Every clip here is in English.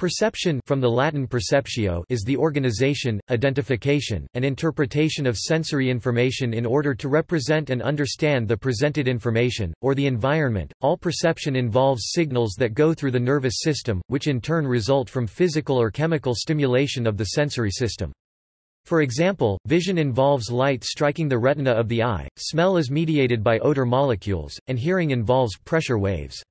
Perception from the Latin perceptio is the organization, identification, and interpretation of sensory information in order to represent and understand the presented information, or the environment. All perception involves signals that go through the nervous system, which in turn result from physical or chemical stimulation of the sensory system. For example, vision involves light striking the retina of the eye, smell is mediated by odor molecules, and hearing involves pressure waves.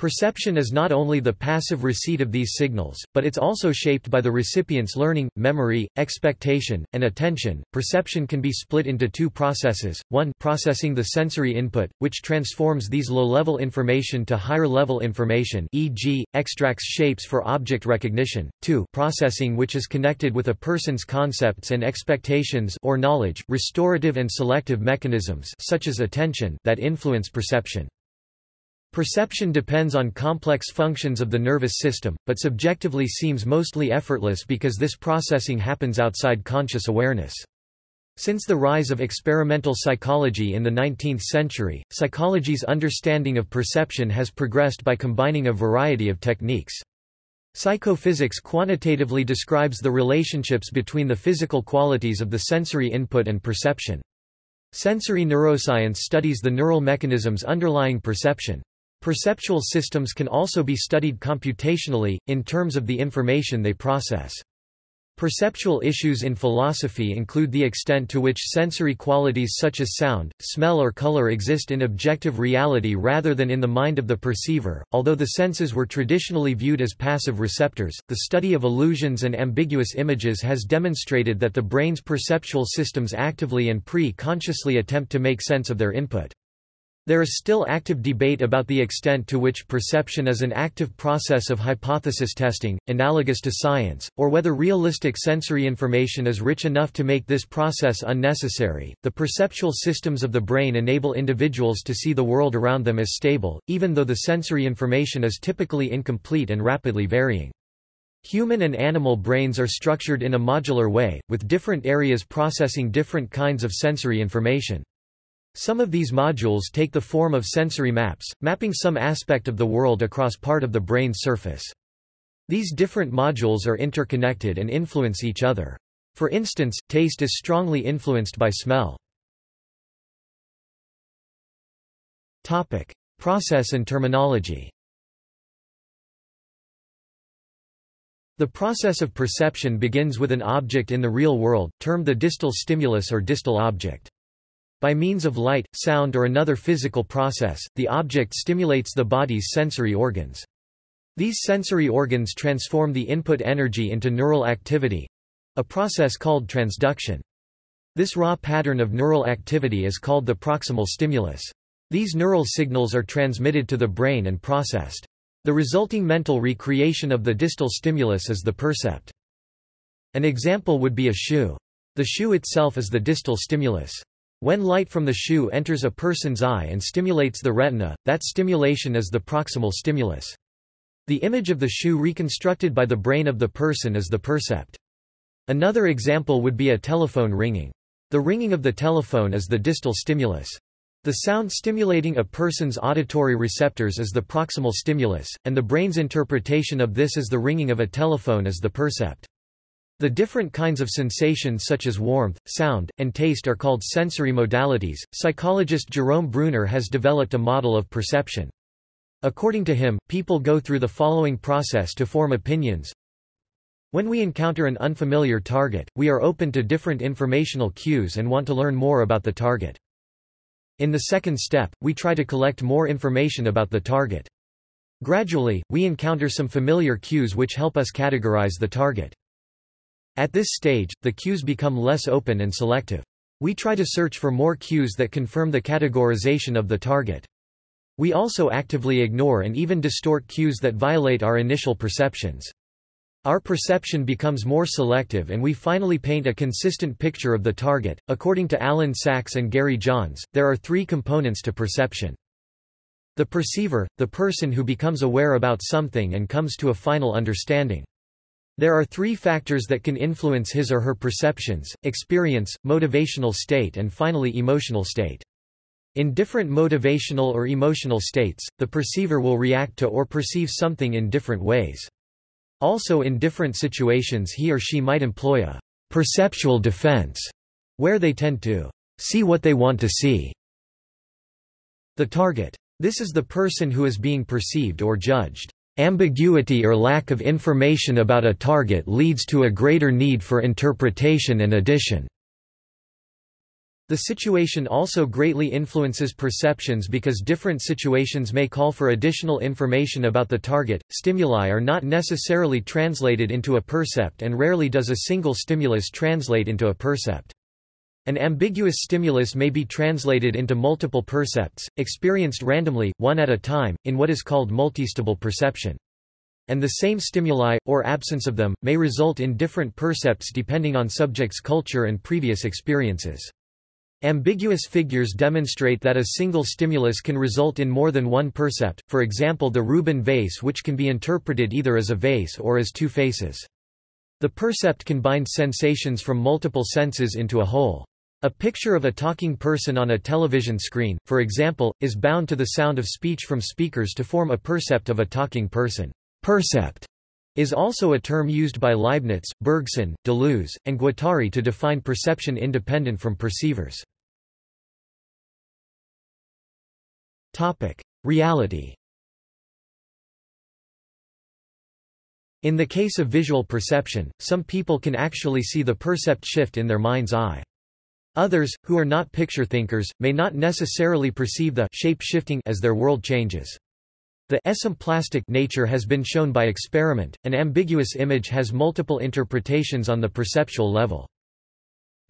Perception is not only the passive receipt of these signals, but it's also shaped by the recipient's learning, memory, expectation, and attention. Perception can be split into two processes. One, processing the sensory input, which transforms these low-level information to higher-level information, e.g., extracts shapes for object recognition. Two, processing which is connected with a person's concepts and expectations or knowledge, restorative and selective mechanisms such as attention that influence perception. Perception depends on complex functions of the nervous system, but subjectively seems mostly effortless because this processing happens outside conscious awareness. Since the rise of experimental psychology in the 19th century, psychology's understanding of perception has progressed by combining a variety of techniques. Psychophysics quantitatively describes the relationships between the physical qualities of the sensory input and perception. Sensory neuroscience studies the neural mechanisms underlying perception. Perceptual systems can also be studied computationally, in terms of the information they process. Perceptual issues in philosophy include the extent to which sensory qualities such as sound, smell, or color exist in objective reality rather than in the mind of the perceiver. Although the senses were traditionally viewed as passive receptors, the study of illusions and ambiguous images has demonstrated that the brain's perceptual systems actively and pre consciously attempt to make sense of their input. There is still active debate about the extent to which perception is an active process of hypothesis testing, analogous to science, or whether realistic sensory information is rich enough to make this process unnecessary. The perceptual systems of the brain enable individuals to see the world around them as stable, even though the sensory information is typically incomplete and rapidly varying. Human and animal brains are structured in a modular way, with different areas processing different kinds of sensory information. Some of these modules take the form of sensory maps, mapping some aspect of the world across part of the brain's surface. These different modules are interconnected and influence each other. For instance, taste is strongly influenced by smell. Topic: Process and terminology. The process of perception begins with an object in the real world, termed the distal stimulus or distal object. By means of light, sound or another physical process, the object stimulates the body's sensory organs. These sensory organs transform the input energy into neural activity—a process called transduction. This raw pattern of neural activity is called the proximal stimulus. These neural signals are transmitted to the brain and processed. The resulting mental recreation of the distal stimulus is the percept. An example would be a shoe. The shoe itself is the distal stimulus. When light from the shoe enters a person's eye and stimulates the retina, that stimulation is the proximal stimulus. The image of the shoe reconstructed by the brain of the person is the percept. Another example would be a telephone ringing. The ringing of the telephone is the distal stimulus. The sound stimulating a person's auditory receptors is the proximal stimulus, and the brain's interpretation of this as the ringing of a telephone is the percept. The different kinds of sensations such as warmth, sound, and taste are called sensory modalities. Psychologist Jerome Bruner has developed a model of perception. According to him, people go through the following process to form opinions. When we encounter an unfamiliar target, we are open to different informational cues and want to learn more about the target. In the second step, we try to collect more information about the target. Gradually, we encounter some familiar cues which help us categorize the target. At this stage, the cues become less open and selective. We try to search for more cues that confirm the categorization of the target. We also actively ignore and even distort cues that violate our initial perceptions. Our perception becomes more selective and we finally paint a consistent picture of the target. According to Alan Saks and Gary Johns, there are three components to perception. The perceiver, the person who becomes aware about something and comes to a final understanding. There are three factors that can influence his or her perceptions, experience, motivational state and finally emotional state. In different motivational or emotional states, the perceiver will react to or perceive something in different ways. Also in different situations he or she might employ a perceptual defense, where they tend to see what they want to see. The target. This is the person who is being perceived or judged. Ambiguity or lack of information about a target leads to a greater need for interpretation and addition. The situation also greatly influences perceptions because different situations may call for additional information about the target. Stimuli are not necessarily translated into a percept and rarely does a single stimulus translate into a percept. An ambiguous stimulus may be translated into multiple percepts, experienced randomly, one at a time, in what is called multistable perception. And the same stimuli, or absence of them, may result in different percepts depending on subject's culture and previous experiences. Ambiguous figures demonstrate that a single stimulus can result in more than one percept, for example the Rubin vase which can be interpreted either as a vase or as two faces. The percept can bind sensations from multiple senses into a whole. A picture of a talking person on a television screen, for example, is bound to the sound of speech from speakers to form a percept of a talking person. Percept is also a term used by Leibniz, Bergson, Deleuze, and Guattari to define perception independent from perceivers. Reality. In the case of visual perception, some people can actually see the percept shift in their mind's eye. Others, who are not picture thinkers, may not necessarily perceive the shape shifting as their world changes. The esemplastic nature has been shown by experiment. An ambiguous image has multiple interpretations on the perceptual level.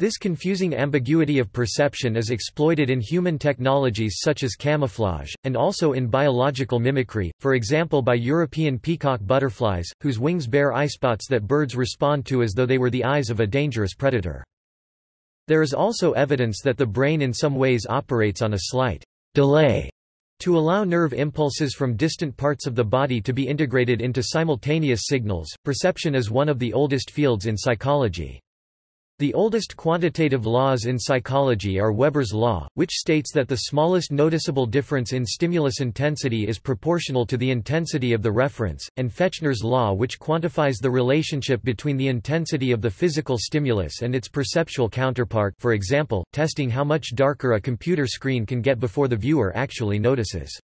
This confusing ambiguity of perception is exploited in human technologies such as camouflage, and also in biological mimicry, for example by European peacock butterflies, whose wings bear eyespots that birds respond to as though they were the eyes of a dangerous predator. There is also evidence that the brain in some ways operates on a slight delay to allow nerve impulses from distant parts of the body to be integrated into simultaneous signals. Perception is one of the oldest fields in psychology. The oldest quantitative laws in psychology are Weber's law, which states that the smallest noticeable difference in stimulus intensity is proportional to the intensity of the reference, and Fechner's law which quantifies the relationship between the intensity of the physical stimulus and its perceptual counterpart for example, testing how much darker a computer screen can get before the viewer actually notices.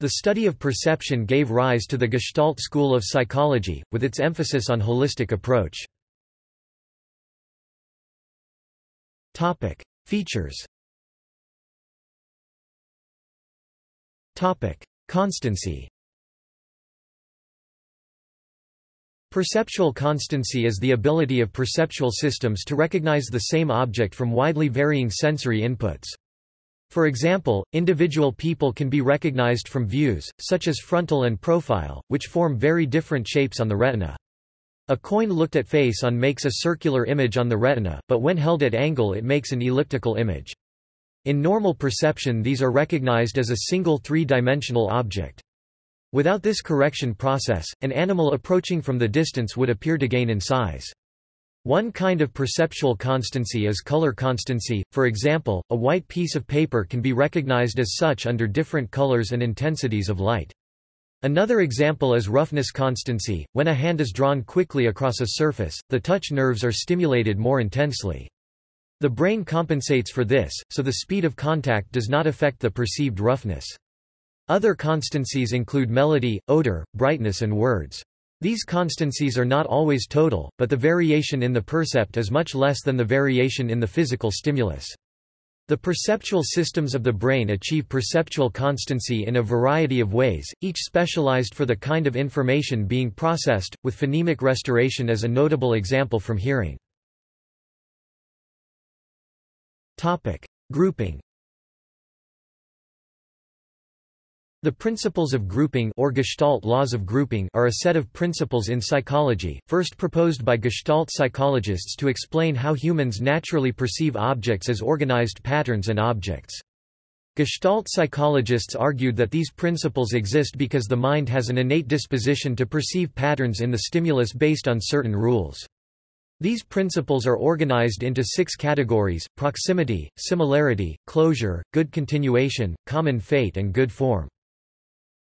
The study of perception gave rise to the Gestalt school of psychology, with its emphasis on holistic approach. Topic: Features. Topic: Constancy. Perceptual constancy is the ability of perceptual systems to recognize the same object from widely varying sensory inputs. For example, individual people can be recognized from views, such as frontal and profile, which form very different shapes on the retina. A coin looked at face on makes a circular image on the retina, but when held at angle it makes an elliptical image. In normal perception these are recognized as a single three-dimensional object. Without this correction process, an animal approaching from the distance would appear to gain in size. One kind of perceptual constancy is color constancy, for example, a white piece of paper can be recognized as such under different colors and intensities of light. Another example is roughness constancy. When a hand is drawn quickly across a surface, the touch nerves are stimulated more intensely. The brain compensates for this, so the speed of contact does not affect the perceived roughness. Other constancies include melody, odor, brightness and words. These constancies are not always total, but the variation in the percept is much less than the variation in the physical stimulus. The perceptual systems of the brain achieve perceptual constancy in a variety of ways, each specialized for the kind of information being processed, with phonemic restoration as a notable example from hearing. Topic. Grouping The principles of grouping or Gestalt laws of grouping are a set of principles in psychology, first proposed by Gestalt psychologists to explain how humans naturally perceive objects as organized patterns and objects. Gestalt psychologists argued that these principles exist because the mind has an innate disposition to perceive patterns in the stimulus based on certain rules. These principles are organized into six categories, proximity, similarity, closure, good continuation, common fate and good form.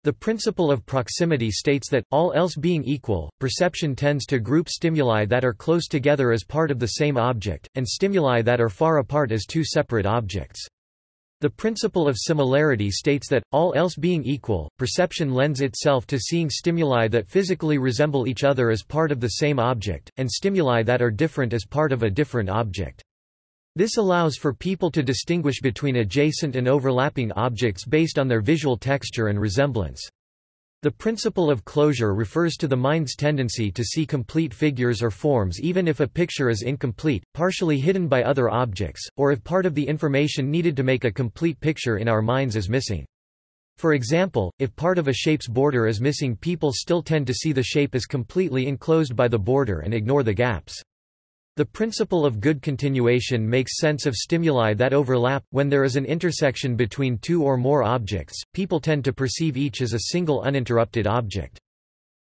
The principle of proximity states that, all else being equal, perception tends to group stimuli that are close together as part of the same object, and stimuli that are far apart as two separate objects. The principle of similarity states that, all else being equal, perception lends itself to seeing stimuli that physically resemble each other as part of the same object, and stimuli that are different as part of a different object. This allows for people to distinguish between adjacent and overlapping objects based on their visual texture and resemblance. The principle of closure refers to the mind's tendency to see complete figures or forms even if a picture is incomplete, partially hidden by other objects, or if part of the information needed to make a complete picture in our minds is missing. For example, if part of a shape's border is missing people still tend to see the shape as completely enclosed by the border and ignore the gaps. The principle of good continuation makes sense of stimuli that overlap. When there is an intersection between two or more objects, people tend to perceive each as a single uninterrupted object.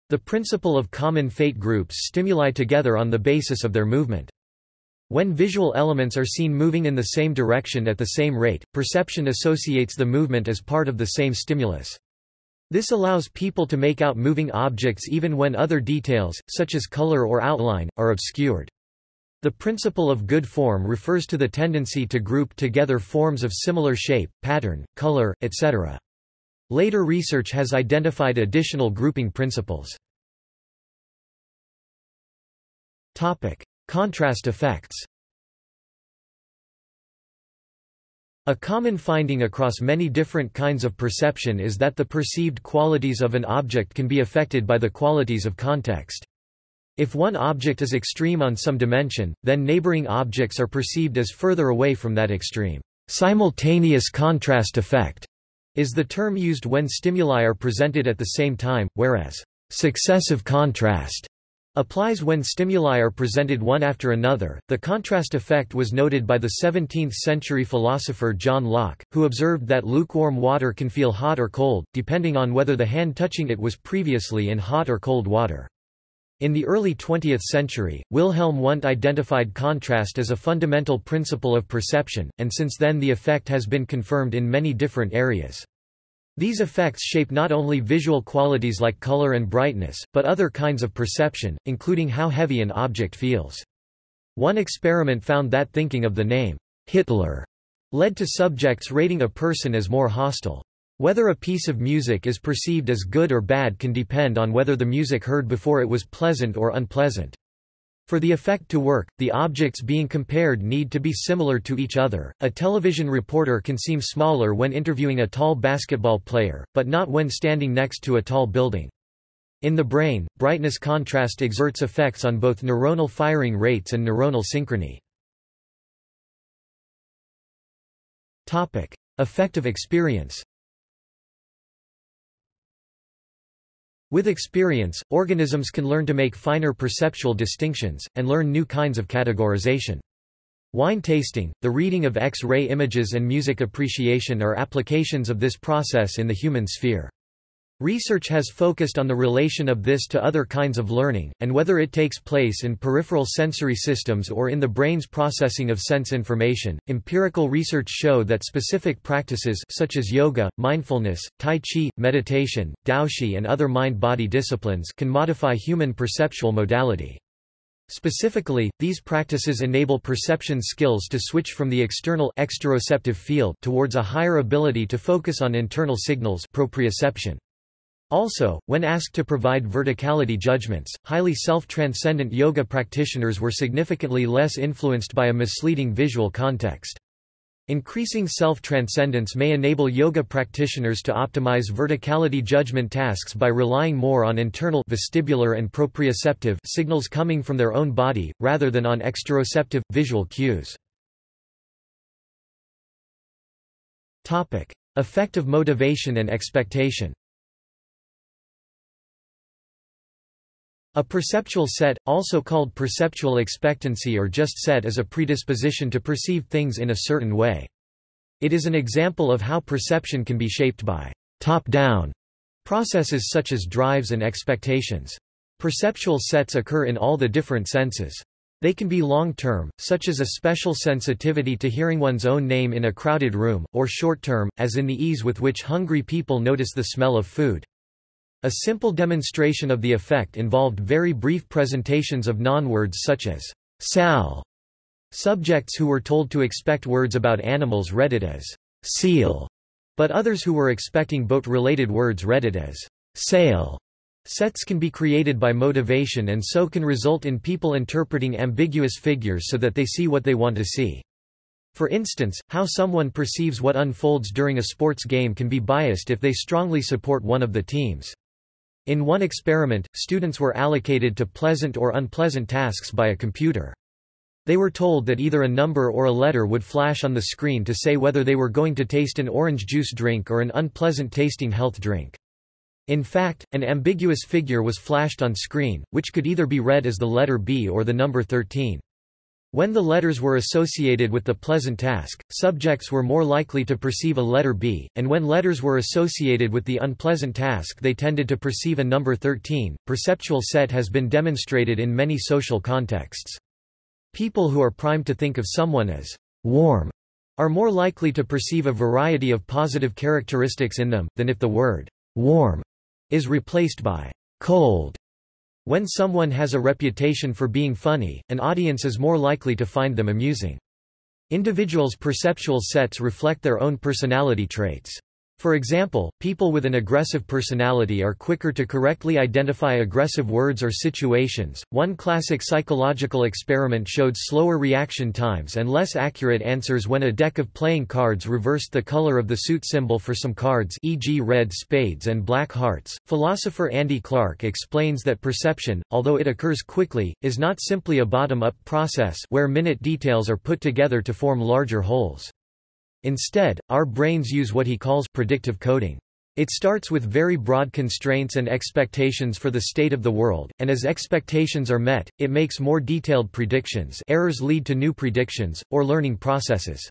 The principle of common fate groups stimuli together on the basis of their movement. When visual elements are seen moving in the same direction at the same rate, perception associates the movement as part of the same stimulus. This allows people to make out moving objects even when other details, such as color or outline, are obscured. The principle of good form refers to the tendency to group together forms of similar shape, pattern, color, etc. Later research has identified additional grouping principles. Topic: Contrast effects. A common finding across many different kinds of perception is that the perceived qualities of an object can be affected by the qualities of context. If one object is extreme on some dimension, then neighboring objects are perceived as further away from that extreme. Simultaneous contrast effect is the term used when stimuli are presented at the same time, whereas successive contrast applies when stimuli are presented one after another. The contrast effect was noted by the 17th century philosopher John Locke, who observed that lukewarm water can feel hot or cold, depending on whether the hand touching it was previously in hot or cold water. In the early 20th century, Wilhelm Wundt identified contrast as a fundamental principle of perception, and since then the effect has been confirmed in many different areas. These effects shape not only visual qualities like color and brightness, but other kinds of perception, including how heavy an object feels. One experiment found that thinking of the name, Hitler, led to subjects rating a person as more hostile. Whether a piece of music is perceived as good or bad can depend on whether the music heard before it was pleasant or unpleasant. For the effect to work, the objects being compared need to be similar to each other. A television reporter can seem smaller when interviewing a tall basketball player, but not when standing next to a tall building. In the brain, brightness contrast exerts effects on both neuronal firing rates and neuronal synchrony. Topic: Affective experience. With experience, organisms can learn to make finer perceptual distinctions, and learn new kinds of categorization. Wine tasting, the reading of X-ray images and music appreciation are applications of this process in the human sphere. Research has focused on the relation of this to other kinds of learning, and whether it takes place in peripheral sensory systems or in the brain's processing of sense information. Empirical research show that specific practices such as yoga, mindfulness, tai chi, meditation, daoshi and other mind-body disciplines can modify human perceptual modality. Specifically, these practices enable perception skills to switch from the external exteroceptive field towards a higher ability to focus on internal signals proprioception. Also, when asked to provide verticality judgments, highly self-transcendent yoga practitioners were significantly less influenced by a misleading visual context. Increasing self-transcendence may enable yoga practitioners to optimize verticality judgment tasks by relying more on internal vestibular and proprioceptive signals coming from their own body, rather than on exteroceptive, visual cues. Topic: of motivation and expectation A perceptual set, also called perceptual expectancy or just set is a predisposition to perceive things in a certain way. It is an example of how perception can be shaped by top-down processes such as drives and expectations. Perceptual sets occur in all the different senses. They can be long-term, such as a special sensitivity to hearing one's own name in a crowded room, or short-term, as in the ease with which hungry people notice the smell of food. A simple demonstration of the effect involved very brief presentations of non-words such as sal. Subjects who were told to expect words about animals read it as seal, but others who were expecting boat-related words read it as sail. Sets can be created by motivation and so can result in people interpreting ambiguous figures so that they see what they want to see. For instance, how someone perceives what unfolds during a sports game can be biased if they strongly support one of the teams. In one experiment, students were allocated to pleasant or unpleasant tasks by a computer. They were told that either a number or a letter would flash on the screen to say whether they were going to taste an orange juice drink or an unpleasant tasting health drink. In fact, an ambiguous figure was flashed on screen, which could either be read as the letter B or the number 13. When the letters were associated with the pleasant task, subjects were more likely to perceive a letter B, and when letters were associated with the unpleasant task they tended to perceive a number 13. Perceptual set has been demonstrated in many social contexts. People who are primed to think of someone as warm are more likely to perceive a variety of positive characteristics in them, than if the word warm is replaced by cold. When someone has a reputation for being funny, an audience is more likely to find them amusing. Individuals' perceptual sets reflect their own personality traits. For example, people with an aggressive personality are quicker to correctly identify aggressive words or situations. One classic psychological experiment showed slower reaction times and less accurate answers when a deck of playing cards reversed the color of the suit symbol for some cards, e.g., red spades and black hearts. Philosopher Andy Clark explains that perception, although it occurs quickly, is not simply a bottom up process where minute details are put together to form larger wholes. Instead, our brains use what he calls predictive coding. It starts with very broad constraints and expectations for the state of the world, and as expectations are met, it makes more detailed predictions errors lead to new predictions, or learning processes.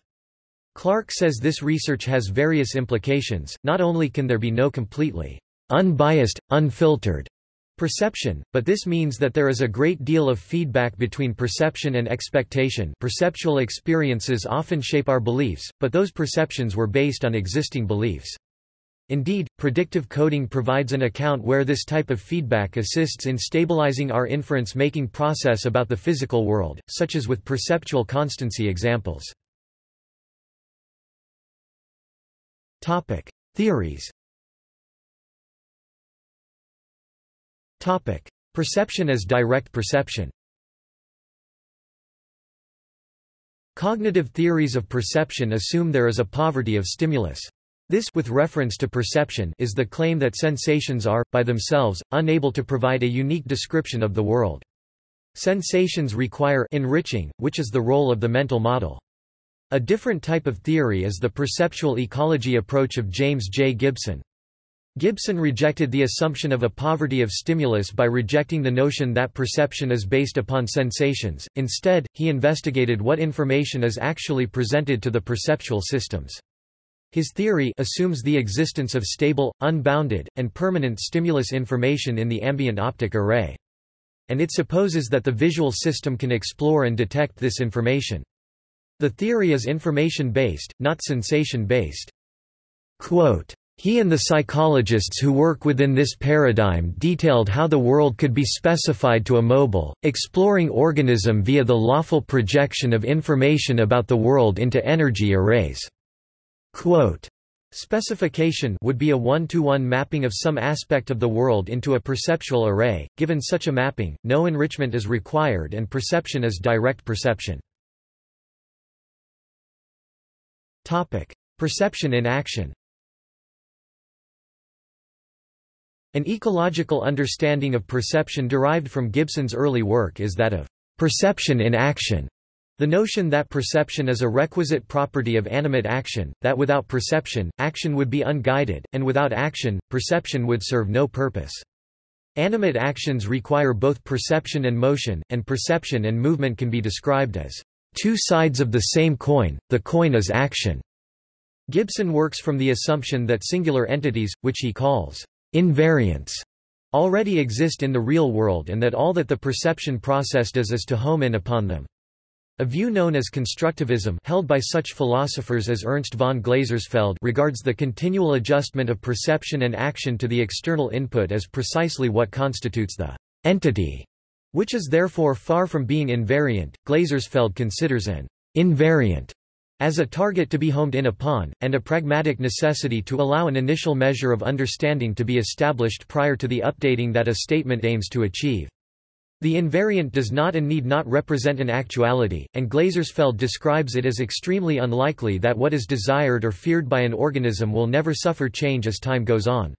Clark says this research has various implications, not only can there be no completely unbiased, unfiltered Perception, but this means that there is a great deal of feedback between perception and expectation perceptual experiences often shape our beliefs, but those perceptions were based on existing beliefs. Indeed, predictive coding provides an account where this type of feedback assists in stabilizing our inference-making process about the physical world, such as with perceptual constancy examples. Theories Topic: Perception as direct perception. Cognitive theories of perception assume there is a poverty of stimulus. This with reference to perception is the claim that sensations are, by themselves, unable to provide a unique description of the world. Sensations require enriching, which is the role of the mental model. A different type of theory is the perceptual ecology approach of James J. Gibson. Gibson rejected the assumption of a poverty of stimulus by rejecting the notion that perception is based upon sensations, instead, he investigated what information is actually presented to the perceptual systems. His theory assumes the existence of stable, unbounded, and permanent stimulus information in the ambient optic array. And it supposes that the visual system can explore and detect this information. The theory is information-based, not sensation-based. He and the psychologists who work within this paradigm detailed how the world could be specified to a mobile, exploring organism via the lawful projection of information about the world into energy arrays. Quote, Specification would be a one-to-one -one mapping of some aspect of the world into a perceptual array. Given such a mapping, no enrichment is required and perception is direct perception. Topic: Perception in action. An ecological understanding of perception derived from Gibson's early work is that of perception in action. The notion that perception is a requisite property of animate action, that without perception, action would be unguided, and without action, perception would serve no purpose. Animate actions require both perception and motion, and perception and movement can be described as two sides of the same coin, the coin is action. Gibson works from the assumption that singular entities, which he calls invariants, already exist in the real world and that all that the perception process does is to home in upon them. A view known as constructivism held by such philosophers as Ernst von Glasersfeld regards the continual adjustment of perception and action to the external input as precisely what constitutes the entity, which is therefore far from being invariant. Glasersfeld considers an invariant as a target to be homed in upon, and a pragmatic necessity to allow an initial measure of understanding to be established prior to the updating that a statement aims to achieve. The invariant does not and need not represent an actuality, and Glasersfeld describes it as extremely unlikely that what is desired or feared by an organism will never suffer change as time goes on.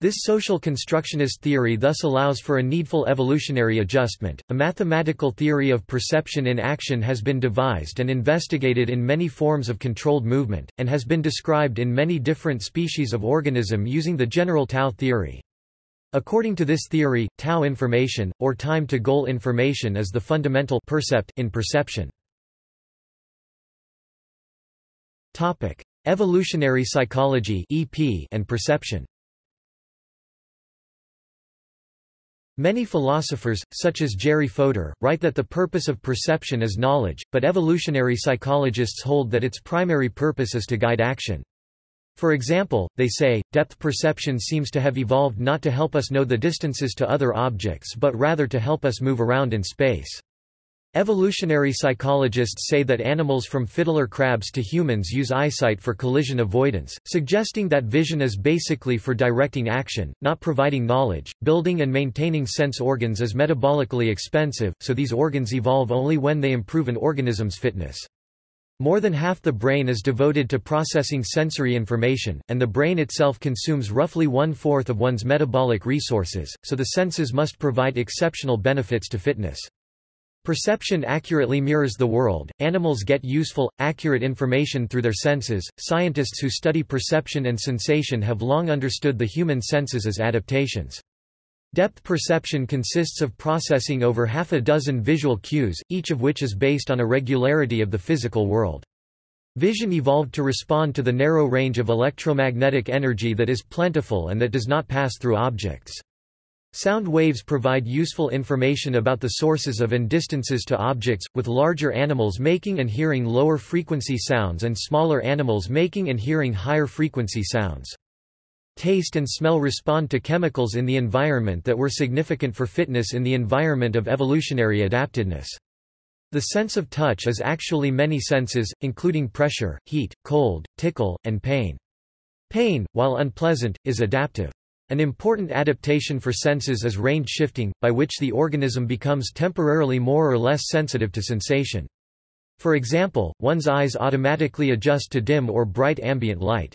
This social constructionist theory thus allows for a needful evolutionary adjustment. A mathematical theory of perception in action has been devised and investigated in many forms of controlled movement, and has been described in many different species of organism using the general tau theory. According to this theory, tau information, or time-to-goal information is the fundamental percept in perception. Evolutionary psychology and perception Many philosophers, such as Jerry Fodor, write that the purpose of perception is knowledge, but evolutionary psychologists hold that its primary purpose is to guide action. For example, they say, depth perception seems to have evolved not to help us know the distances to other objects but rather to help us move around in space. Evolutionary psychologists say that animals from fiddler crabs to humans use eyesight for collision avoidance, suggesting that vision is basically for directing action, not providing knowledge. Building and maintaining sense organs is metabolically expensive, so these organs evolve only when they improve an organism's fitness. More than half the brain is devoted to processing sensory information, and the brain itself consumes roughly one-fourth of one's metabolic resources, so the senses must provide exceptional benefits to fitness. Perception accurately mirrors the world. Animals get useful, accurate information through their senses. Scientists who study perception and sensation have long understood the human senses as adaptations. Depth perception consists of processing over half a dozen visual cues, each of which is based on a regularity of the physical world. Vision evolved to respond to the narrow range of electromagnetic energy that is plentiful and that does not pass through objects. Sound waves provide useful information about the sources of and distances to objects, with larger animals making and hearing lower frequency sounds and smaller animals making and hearing higher frequency sounds. Taste and smell respond to chemicals in the environment that were significant for fitness in the environment of evolutionary adaptedness. The sense of touch is actually many senses, including pressure, heat, cold, tickle, and pain. Pain, while unpleasant, is adaptive. An important adaptation for senses is range shifting, by which the organism becomes temporarily more or less sensitive to sensation. For example, one's eyes automatically adjust to dim or bright ambient light.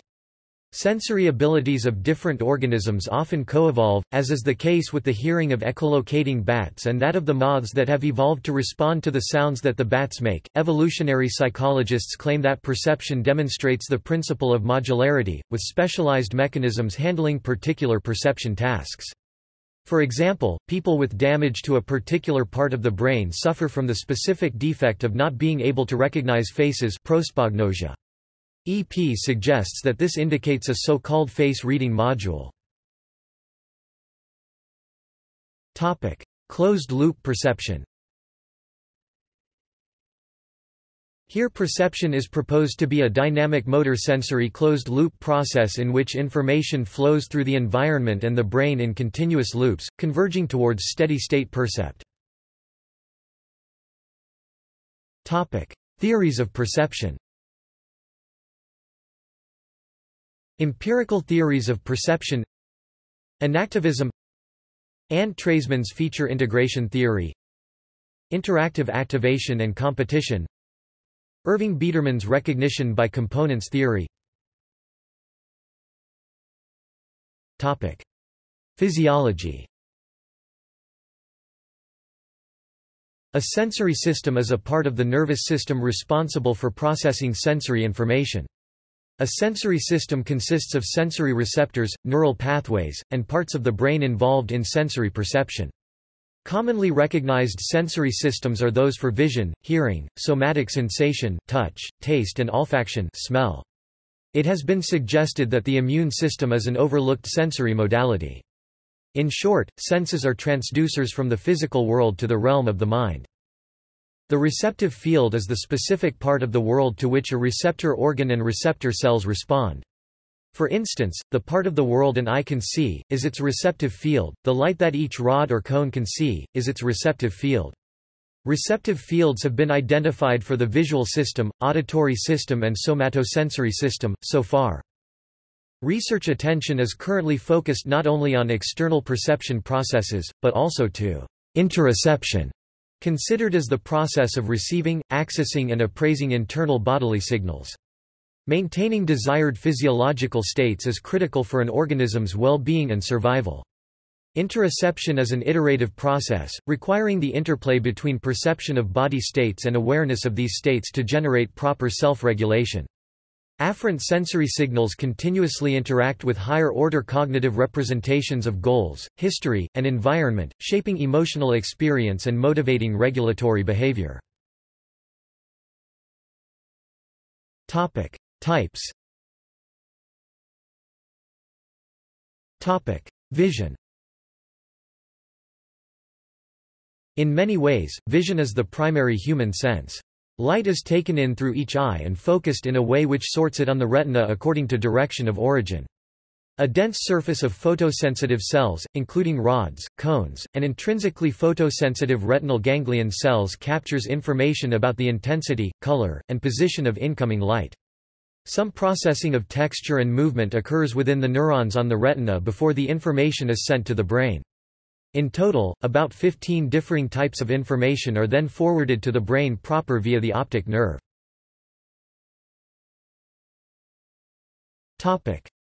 Sensory abilities of different organisms often co-evolve, as is the case with the hearing of echolocating bats and that of the moths that have evolved to respond to the sounds that the bats make. Evolutionary psychologists claim that perception demonstrates the principle of modularity, with specialized mechanisms handling particular perception tasks. For example, people with damage to a particular part of the brain suffer from the specific defect of not being able to recognize faces prosopagnosia. EP suggests that this indicates a so-called face-reading module. Closed-loop perception Here perception is proposed to be a dynamic motor sensory closed-loop process in which information flows through the environment and the brain in continuous loops, converging towards steady-state percept. Theories of perception Empirical theories of perception Enactivism Anne Treisman's feature integration theory Interactive activation and competition Irving Biederman's recognition by components theory Topic. Physiology A sensory system is a part of the nervous system responsible for processing sensory information. A sensory system consists of sensory receptors, neural pathways, and parts of the brain involved in sensory perception. Commonly recognized sensory systems are those for vision, hearing, somatic sensation, touch, taste and olfaction smell. It has been suggested that the immune system is an overlooked sensory modality. In short, senses are transducers from the physical world to the realm of the mind. The receptive field is the specific part of the world to which a receptor organ and receptor cells respond. For instance, the part of the world an eye can see, is its receptive field, the light that each rod or cone can see, is its receptive field. Receptive fields have been identified for the visual system, auditory system and somatosensory system, so far. Research attention is currently focused not only on external perception processes, but also to interoception, considered as the process of receiving, accessing and appraising internal bodily signals. Maintaining desired physiological states is critical for an organism's well-being and survival. Interoception is an iterative process, requiring the interplay between perception of body states and awareness of these states to generate proper self-regulation. Afferent sensory signals continuously interact with higher-order cognitive representations of goals, history, and environment, shaping emotional experience and motivating regulatory behavior. Topic: Types. Topic: Vision. In many ways, vision is the primary human sense. Light is taken in through each eye and focused in a way which sorts it on the retina according to direction of origin. A dense surface of photosensitive cells, including rods, cones, and intrinsically photosensitive retinal ganglion cells captures information about the intensity, color, and position of incoming light. Some processing of texture and movement occurs within the neurons on the retina before the information is sent to the brain. In total, about 15 differing types of information are then forwarded to the brain proper via the optic nerve.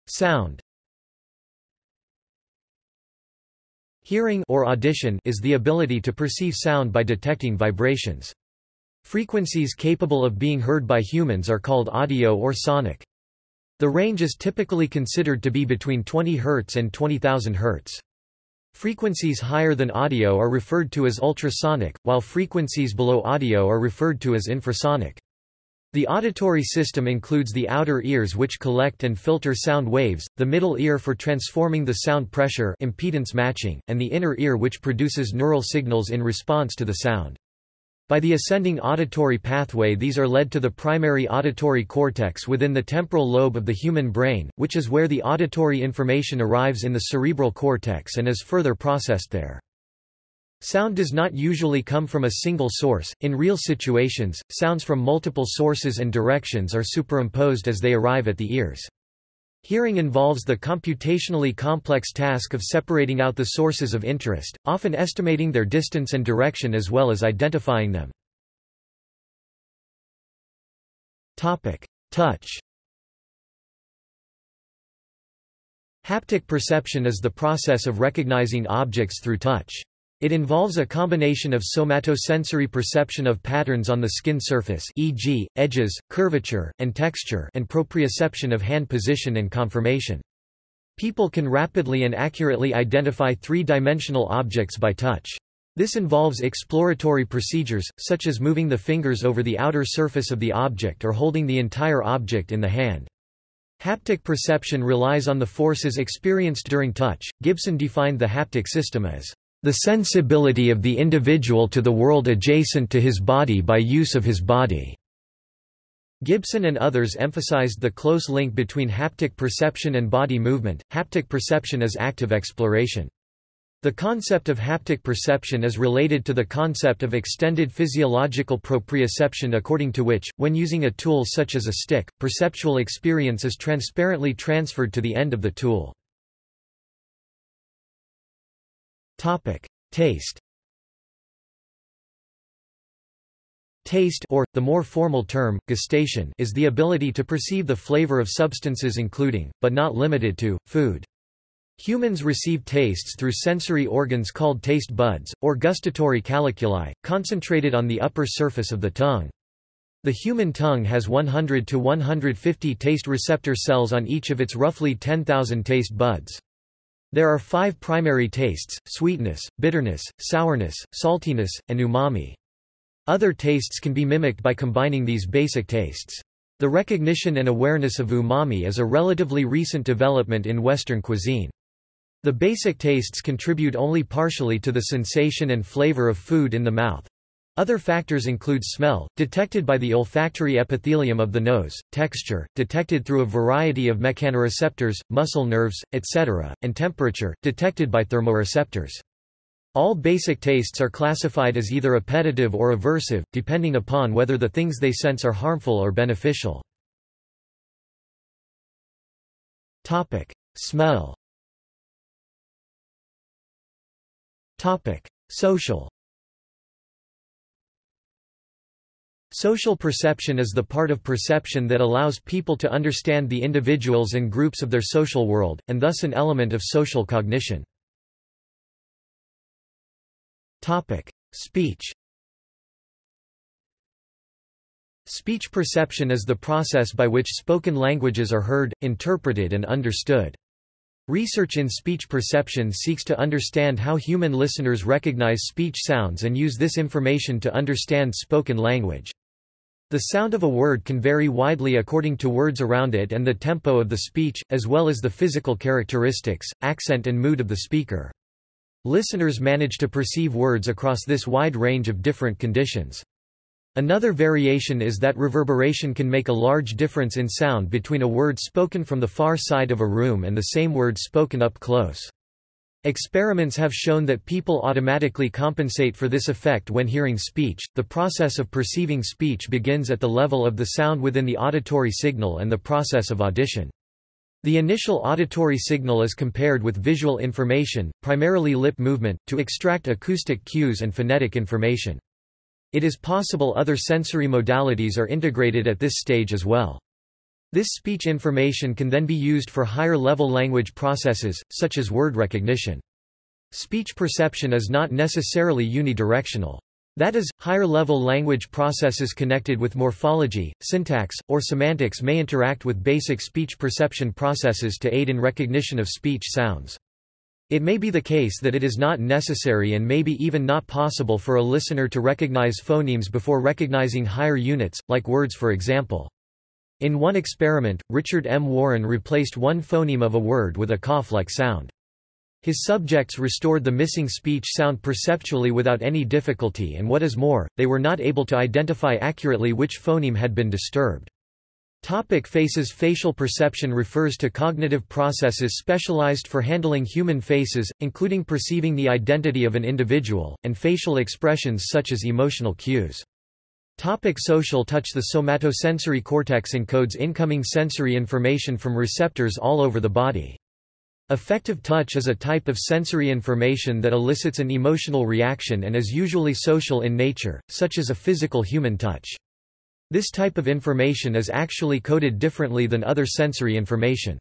Sound Hearing or audition is the ability to perceive sound by detecting vibrations. Frequencies capable of being heard by humans are called audio or sonic. The range is typically considered to be between 20 Hz and 20,000 Hz. Frequencies higher than audio are referred to as ultrasonic, while frequencies below audio are referred to as infrasonic. The auditory system includes the outer ears which collect and filter sound waves, the middle ear for transforming the sound pressure impedance matching, and the inner ear which produces neural signals in response to the sound. By the ascending auditory pathway these are led to the primary auditory cortex within the temporal lobe of the human brain, which is where the auditory information arrives in the cerebral cortex and is further processed there. Sound does not usually come from a single source. In real situations, sounds from multiple sources and directions are superimposed as they arrive at the ears. Hearing involves the computationally complex task of separating out the sources of interest, often estimating their distance and direction as well as identifying them. Touch Haptic perception is the process of recognizing objects through touch. It involves a combination of somatosensory perception of patterns on the skin surface e.g., edges, curvature, and texture and proprioception of hand position and conformation. People can rapidly and accurately identify three-dimensional objects by touch. This involves exploratory procedures, such as moving the fingers over the outer surface of the object or holding the entire object in the hand. Haptic perception relies on the forces experienced during touch. Gibson defined the haptic system as the sensibility of the individual to the world adjacent to his body by use of his body. Gibson and others emphasized the close link between haptic perception and body movement. Haptic perception is active exploration. The concept of haptic perception is related to the concept of extended physiological proprioception according to which, when using a tool such as a stick, perceptual experience is transparently transferred to the end of the tool. Topic: Taste. Taste or, the more formal term, gustation is the ability to perceive the flavor of substances including, but not limited to, food. Humans receive tastes through sensory organs called taste buds, or gustatory calyculi, concentrated on the upper surface of the tongue. The human tongue has 100 to 150 taste receptor cells on each of its roughly 10,000 taste buds. There are five primary tastes, sweetness, bitterness, sourness, saltiness, and umami. Other tastes can be mimicked by combining these basic tastes. The recognition and awareness of umami is a relatively recent development in Western cuisine. The basic tastes contribute only partially to the sensation and flavor of food in the mouth. Other factors include smell, detected by the olfactory epithelium of the nose, texture, detected through a variety of mechanoreceptors, muscle nerves, etc., and temperature, detected by thermoreceptors. All basic tastes are classified as either appetitive or aversive, depending upon whether the things they sense are harmful or beneficial. Smell Social Social perception is the part of perception that allows people to understand the individuals and groups of their social world, and thus an element of social cognition. Speech Speech perception is the process by which spoken languages are heard, interpreted and understood. Research in speech perception seeks to understand how human listeners recognize speech sounds and use this information to understand spoken language. The sound of a word can vary widely according to words around it and the tempo of the speech, as well as the physical characteristics, accent and mood of the speaker. Listeners manage to perceive words across this wide range of different conditions. Another variation is that reverberation can make a large difference in sound between a word spoken from the far side of a room and the same word spoken up close. Experiments have shown that people automatically compensate for this effect when hearing speech. The process of perceiving speech begins at the level of the sound within the auditory signal and the process of audition. The initial auditory signal is compared with visual information, primarily lip movement, to extract acoustic cues and phonetic information. It is possible other sensory modalities are integrated at this stage as well. This speech information can then be used for higher-level language processes, such as word recognition. Speech perception is not necessarily unidirectional. That is, higher-level language processes connected with morphology, syntax, or semantics may interact with basic speech perception processes to aid in recognition of speech sounds. It may be the case that it is not necessary and maybe even not possible for a listener to recognize phonemes before recognizing higher units, like words for example. In one experiment, Richard M. Warren replaced one phoneme of a word with a cough-like sound. His subjects restored the missing speech sound perceptually without any difficulty and what is more, they were not able to identify accurately which phoneme had been disturbed. Topic faces Facial perception refers to cognitive processes specialized for handling human faces, including perceiving the identity of an individual, and facial expressions such as emotional cues. Topic social touch The somatosensory cortex encodes incoming sensory information from receptors all over the body. Affective touch is a type of sensory information that elicits an emotional reaction and is usually social in nature, such as a physical human touch. This type of information is actually coded differently than other sensory information.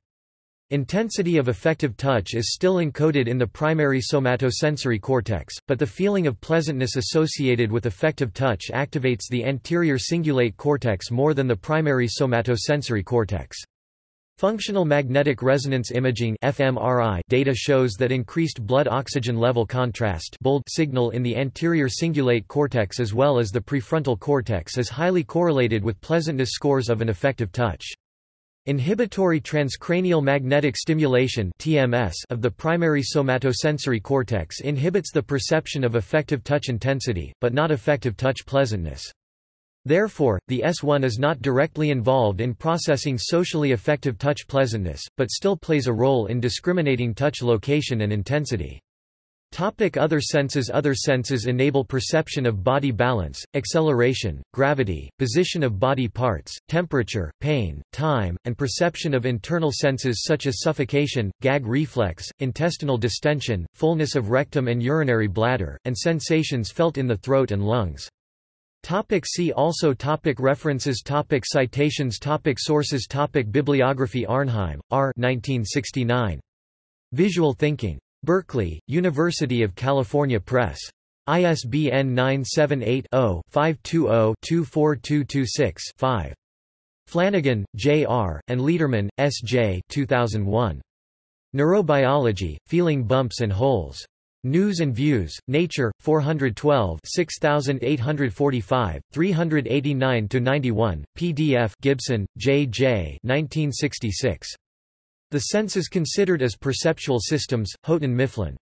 Intensity of affective touch is still encoded in the primary somatosensory cortex, but the feeling of pleasantness associated with affective touch activates the anterior cingulate cortex more than the primary somatosensory cortex. Functional magnetic resonance imaging fMRI data shows that increased blood oxygen level contrast bold signal in the anterior cingulate cortex as well as the prefrontal cortex is highly correlated with pleasantness scores of an affective touch. Inhibitory transcranial magnetic stimulation (TMS) of the primary somatosensory cortex inhibits the perception of affective touch intensity, but not affective touch pleasantness. Therefore, the S1 is not directly involved in processing socially affective touch pleasantness, but still plays a role in discriminating touch location and intensity. Topic other senses Other senses enable perception of body balance, acceleration, gravity, position of body parts, temperature, pain, time, and perception of internal senses such as suffocation, gag reflex, intestinal distension, fullness of rectum and urinary bladder, and sensations felt in the throat and lungs. Topic see also topic References topic Citations topic Sources topic Bibliography Arnheim, R. 1969. Visual Thinking. Berkeley, University of California Press. ISBN 978-0-520-24226-5. Flanagan, J. R., and Lederman, S. J. 2001. Neurobiology, Feeling Bumps and Holes. News and Views, Nature, 412 6845, 389–91, pdf Gibson, J. J. 1966. The senses considered as perceptual systems, Houghton Mifflin.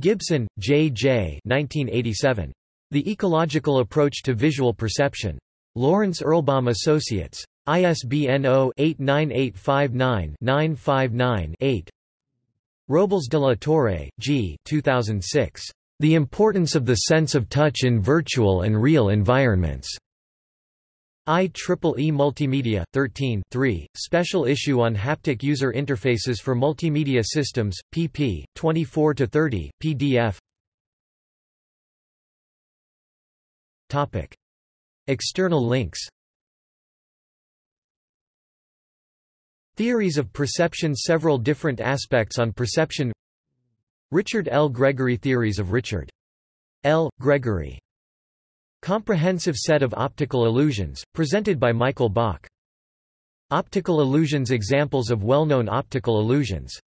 Gibson, J. J. 1987. The Ecological Approach to Visual Perception. Lawrence Erlbaum Associates. ISBN 0-89859-959-8 Robles de la Torre, G. 2006. The Importance of the Sense of Touch in Virtual and Real Environments. IEEE Multimedia, 13 3, Special Issue on Haptic User Interfaces for Multimedia Systems, pp. 24–30, pdf Topic. External links Theories of perception Several different aspects on perception Richard L. Gregory Theories of Richard L. Gregory Comprehensive set of optical illusions, presented by Michael Bach. Optical illusions Examples of well-known optical illusions